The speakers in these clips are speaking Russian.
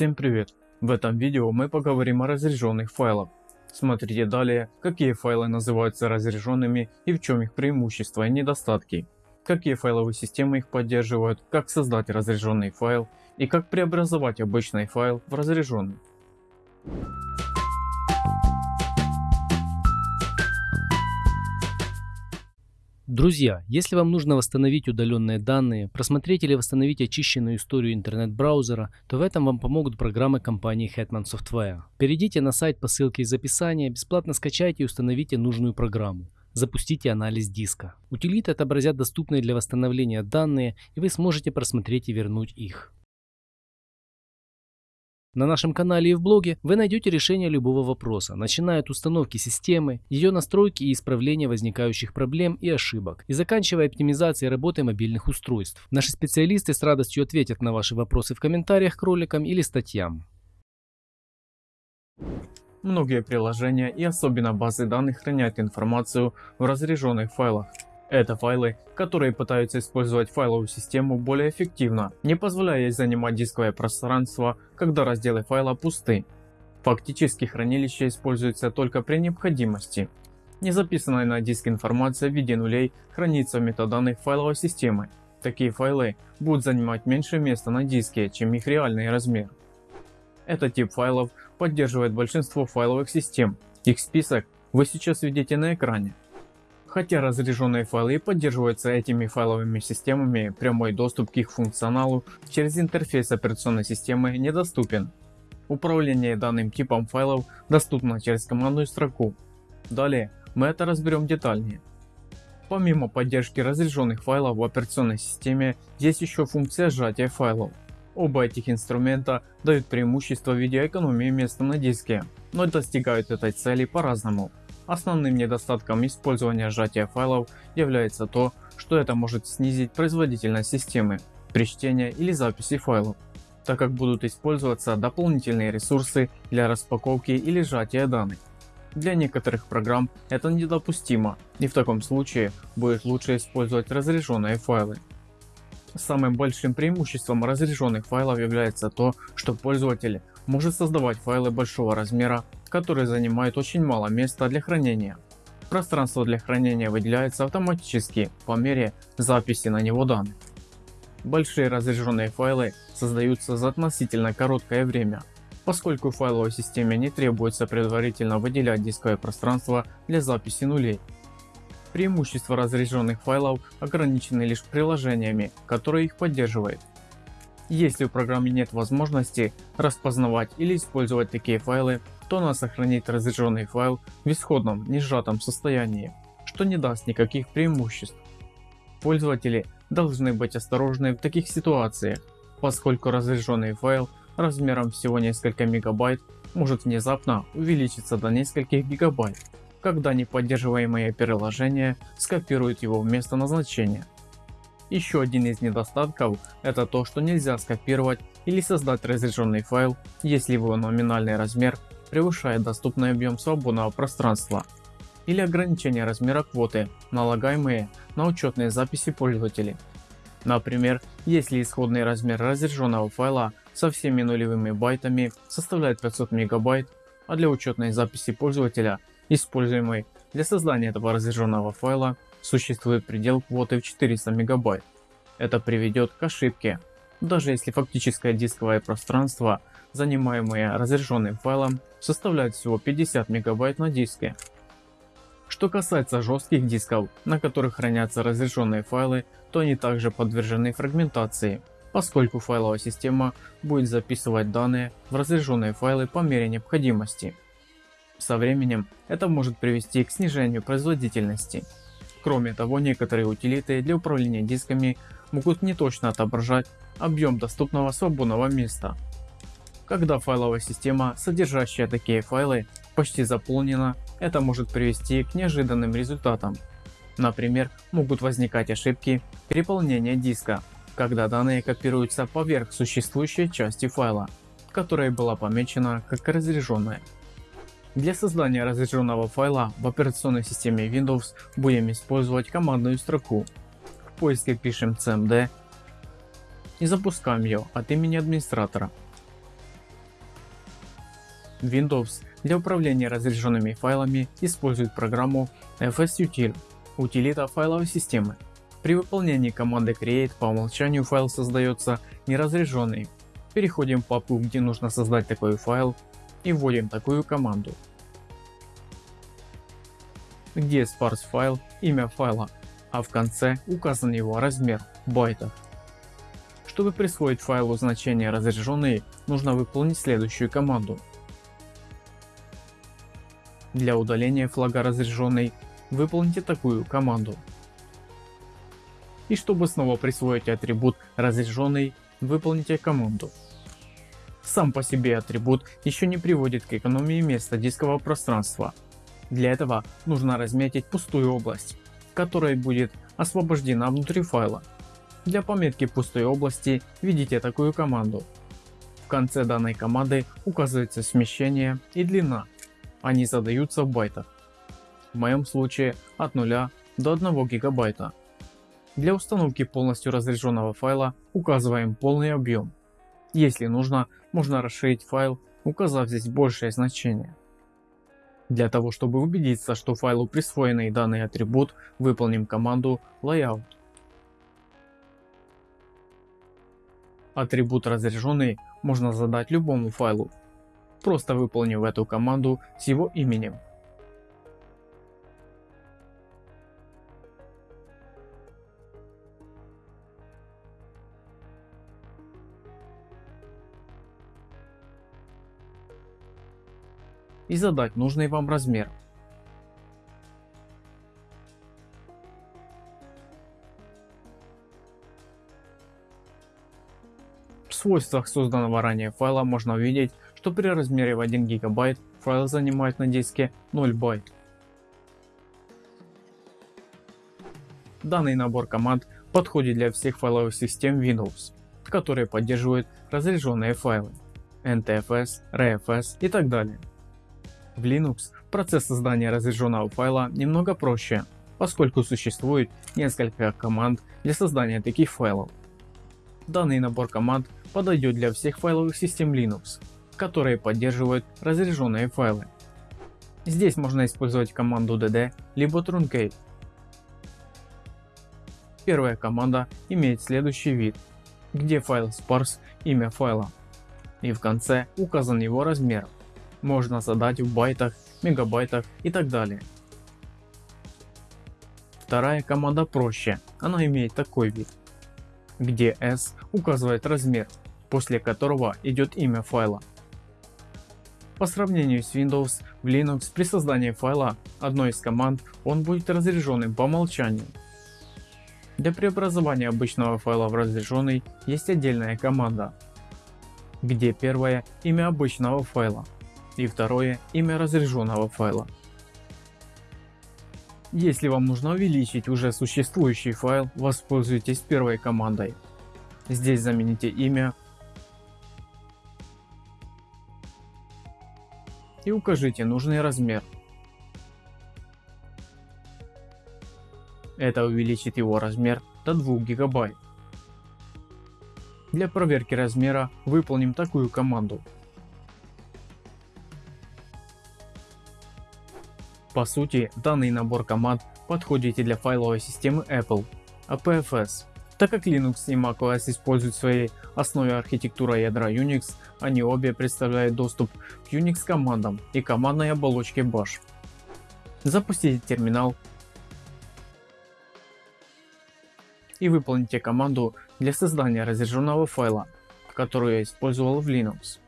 Всем привет! В этом видео мы поговорим о разряженных файлах. Смотрите далее, какие файлы называются разряженными и в чем их преимущества и недостатки, какие файловые системы их поддерживают, как создать разряженный файл и как преобразовать обычный файл в разряженный. Друзья, если вам нужно восстановить удаленные данные, просмотреть или восстановить очищенную историю интернет-браузера, то в этом вам помогут программы компании Hetman Software. Перейдите на сайт по ссылке из описания, бесплатно скачайте и установите нужную программу. Запустите анализ диска. Утилиты отобразят доступные для восстановления данные и вы сможете просмотреть и вернуть их. На нашем канале и в блоге вы найдете решение любого вопроса, начиная от установки системы, ее настройки и исправления возникающих проблем и ошибок, и заканчивая оптимизацией работы мобильных устройств. Наши специалисты с радостью ответят на ваши вопросы в комментариях к роликам или статьям. Многие приложения и особенно базы данных хранят информацию в разряженных файлах. Это файлы, которые пытаются использовать файловую систему более эффективно, не позволяя ей занимать дисковое пространство, когда разделы файла пусты. Фактически хранилище используется только при необходимости. Не записанная на диск информация в виде нулей хранится в метаданных файловой системы. Такие файлы будут занимать меньше места на диске, чем их реальный размер. Этот тип файлов поддерживает большинство файловых систем. Их список вы сейчас видите на экране. Хотя разряженные файлы поддерживаются этими файловыми системами, прямой доступ к их функционалу через интерфейс операционной системы недоступен. Управление данным типом файлов доступно через командную строку. Далее мы это разберем детальнее. Помимо поддержки разряженных файлов в операционной системе, есть еще функция сжатия файлов. Оба этих инструмента дают преимущество в виде экономии места на диске, но достигают этой цели по-разному. Основным недостатком использования сжатия файлов является то, что это может снизить производительность системы при чтении или записи файлов, так как будут использоваться дополнительные ресурсы для распаковки или сжатия данных. Для некоторых программ это недопустимо и в таком случае будет лучше использовать разряженные файлы. Самым большим преимуществом разряженных файлов является то, что пользователь может создавать файлы большого размера которые занимают очень мало места для хранения. Пространство для хранения выделяется автоматически по мере записи на него данных. Большие разряженные файлы создаются за относительно короткое время, поскольку файловой системе не требуется предварительно выделять дисковое пространство для записи нулей. Преимущества разряженных файлов ограничены лишь приложениями, которые их поддерживают. Если у программы нет возможности распознавать или использовать такие файлы, то она сохранит разряженный файл в исходном не сжатом состоянии, что не даст никаких преимуществ. Пользователи должны быть осторожны в таких ситуациях, поскольку разряженный файл размером всего несколько мегабайт может внезапно увеличиться до нескольких гигабайт, когда неподдерживаемые приложения скопируют его в место назначения. Еще один из недостатков это то, что нельзя скопировать или создать разряженный файл, если его номинальный размер превышает доступный объем свободного пространства или ограничение размера квоты, налагаемые на учетные записи пользователей. Например, если исходный размер разряженного файла со всеми нулевыми байтами составляет 500 мегабайт, а для учетной записи пользователя, используемой для создания этого разряженного файла, существует предел квоты в 400 мегабайт. Это приведет к ошибке, даже если фактическое дисковое пространство занимаемые разряженным файлом, составляют всего 50 мегабайт на диске. Что касается жестких дисков, на которых хранятся разрешенные файлы, то они также подвержены фрагментации, поскольку файловая система будет записывать данные в разряженные файлы по мере необходимости. Со временем это может привести к снижению производительности. Кроме того, некоторые утилиты для управления дисками могут неточно отображать объем доступного свободного места. Когда файловая система, содержащая такие файлы, почти заполнена, это может привести к неожиданным результатам. Например, могут возникать ошибки переполнения диска, когда данные копируются поверх существующей части файла, которая была помечена как разряженная. Для создания разряженного файла в операционной системе Windows будем использовать командную строку. В поиске пишем cmd и запускаем ее от имени администратора. Windows для управления разряженными файлами использует программу fsutil – утилита файловой системы. При выполнении команды create по умолчанию файл создается неразряженный. Переходим в папку где нужно создать такой файл и вводим такую команду. Где sparse файл, имя файла, а в конце указан его размер в байтах. Чтобы присвоить файлу значение разряженный, нужно выполнить следующую команду. Для удаления флага разряженный выполните такую команду. И чтобы снова присвоить атрибут разряженный, выполните команду. Сам по себе атрибут еще не приводит к экономии места дискового пространства. Для этого нужно разметить пустую область, которая будет освобождена внутри файла. Для пометки пустой области введите такую команду. В конце данной команды указывается смещение и длина. Они задаются в байтах. В моем случае от 0 до 1 гигабайта. Для установки полностью разряженного файла указываем полный объем. Если нужно, можно расширить файл, указав здесь большее значение. Для того чтобы убедиться, что файлу присвоенный данный атрибут, выполним команду layout. Атрибут разряженный можно задать любому файлу, просто выполнив эту команду с его именем. И задать нужный вам размер. В свойствах созданного ранее файла можно увидеть, что при размере в 1 гигабайт файл занимает на диске 0 байт. Данный набор команд подходит для всех файловых систем Windows, которые поддерживают разряженные файлы, NTFS, RFS и так далее. В Linux процесс создания разряженного файла немного проще, поскольку существует несколько команд для создания таких файлов. Данный набор команд подойдет для всех файловых систем Linux, которые поддерживают разряженные файлы. Здесь можно использовать команду dd либо truncate. Первая команда имеет следующий вид, где файл sparse имя файла и в конце указан его размер можно задать в байтах, мегабайтах и так далее. Вторая команда проще, она имеет такой вид, где s указывает размер, после которого идет имя файла. По сравнению с Windows, в Linux при создании файла одной из команд он будет разряженным по умолчанию. Для преобразования обычного файла в разряженный есть отдельная команда, где первое имя обычного файла, и второе имя разряженного файла. Если вам нужно увеличить уже существующий файл, воспользуйтесь первой командой. Здесь замените имя и укажите нужный размер. Это увеличит его размер до 2 гигабайт. Для проверки размера выполним такую команду По сути, данный набор команд подходит и для файловой системы Apple, APFS. Так как Linux и macOS используют в своей основе архитектура ядра Unix, они обе представляют доступ к Unix командам и командной оболочке Bash. Запустите терминал и выполните команду для создания разряженного файла, которую я использовал в Linux.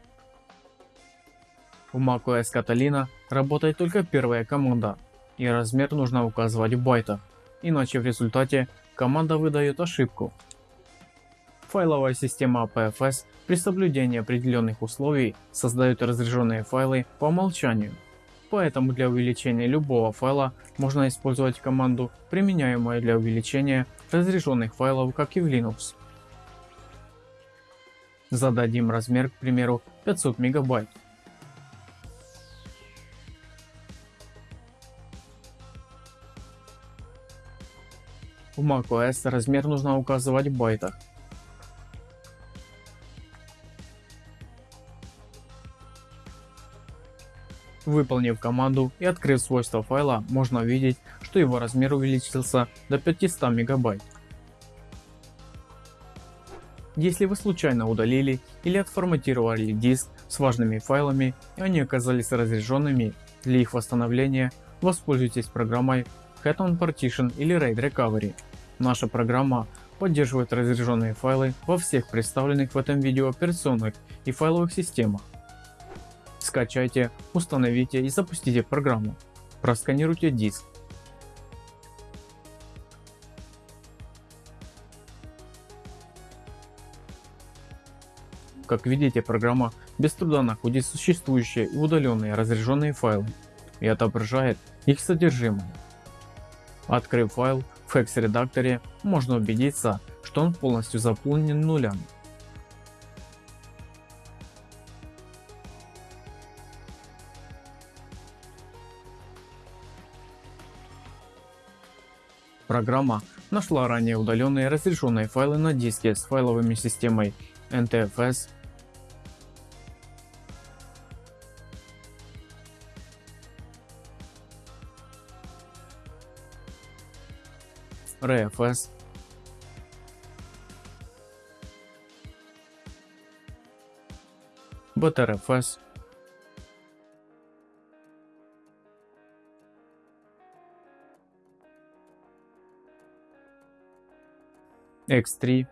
В macOS Catalina работает только первая команда и размер нужно указывать в байтах, иначе в результате команда выдает ошибку. Файловая система APFS при соблюдении определенных условий создает разряженные файлы по умолчанию. Поэтому для увеличения любого файла можно использовать команду, применяемую для увеличения разряженных файлов, как и в Linux. Зададим размер, к примеру, 500 мегабайт. В macOS размер нужно указывать в байтах. Выполнив команду и открыв свойства файла, можно увидеть, что его размер увеличился до 500 мегабайт. Если вы случайно удалили или отформатировали диск с важными файлами и они оказались разряженными, для их восстановления воспользуйтесь программой Hetman Partition или RAID Recovery. Наша программа поддерживает разряженные файлы во всех представленных в этом видео операционных и файловых системах. Скачайте, установите и запустите программу. Просканируйте диск. Как видите, программа без труда находит существующие и удаленные разряженные файлы и отображает их содержимое. Открыв файл в Hex редакторе, можно убедиться, что он полностью заполнен нулями. Программа нашла ранее удаленные разрешенные файлы на диске с файловыми системой NTFS, RFS, BTRFS, X3,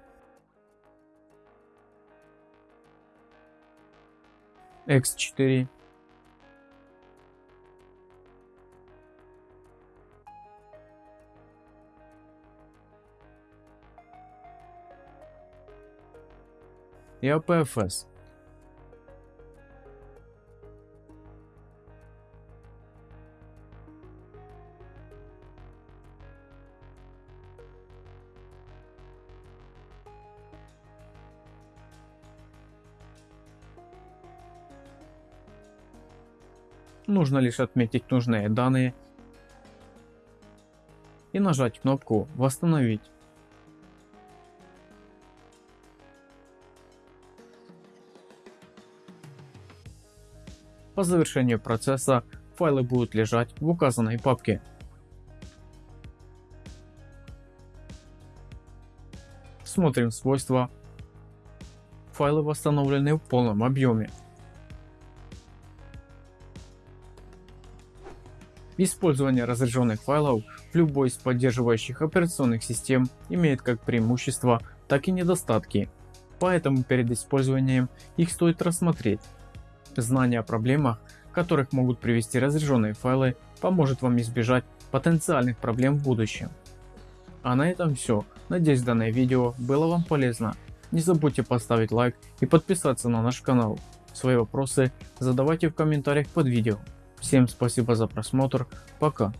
X4, и APFS. Нужно лишь отметить нужные данные и нажать кнопку «Восстановить». По завершению процесса файлы будут лежать в указанной папке. Смотрим свойства. Файлы восстановлены в полном объеме. Использование разряженных файлов в любой из поддерживающих операционных систем имеет как преимущества, так и недостатки, поэтому перед использованием их стоит рассмотреть. Знание о проблемах, которых могут привести разряженные файлы, поможет вам избежать потенциальных проблем в будущем. А на этом все. Надеюсь данное видео было вам полезно. Не забудьте поставить лайк и подписаться на наш канал. Свои вопросы задавайте в комментариях под видео. Всем спасибо за просмотр. Пока.